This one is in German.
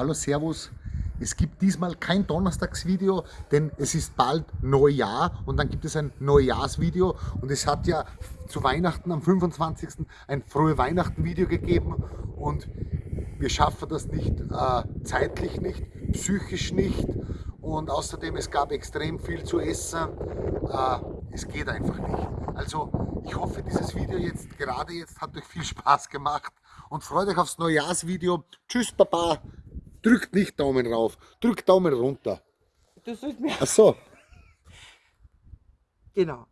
Hallo Servus. Es gibt diesmal kein Donnerstagsvideo, denn es ist bald Neujahr und dann gibt es ein Neujahrsvideo und es hat ja zu Weihnachten am 25. ein frohe Weihnachten Video gegeben und wir schaffen das nicht, äh, zeitlich nicht, psychisch nicht und außerdem es gab extrem viel zu essen. Äh, es geht einfach nicht. Also ich hoffe, dieses Video jetzt, gerade jetzt, hat euch viel Spaß gemacht und freut euch aufs Neujahrsvideo. Tschüss, Baba. Drückt nicht Daumen rauf, drückt Daumen runter. Du sollst mir. Ach so. Genau.